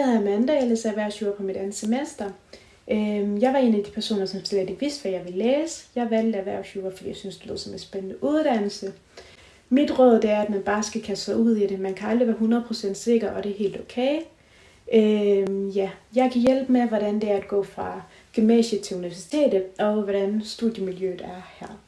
Jeg hedder Amanda, jeg læser erhvervsjura på mit andet semester. Øhm, jeg var en af de personer, som slet ikke vidste, hvad jeg ville læse. Jeg valgte erhvervsjura, fordi jeg synes, det lød som en spændende uddannelse. Mit råd det er, at man bare skal kaste sig ud i det. Man kan aldrig være 100% sikker, og det er helt okay. Øhm, ja, jeg kan hjælpe med, hvordan det er at gå fra gymnasiet til universitetet, og hvordan studiemiljøet er her.